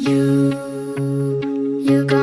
You, you're gonna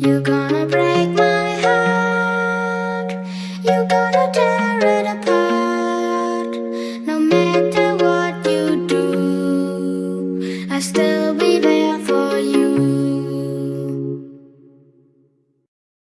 you're gonna break my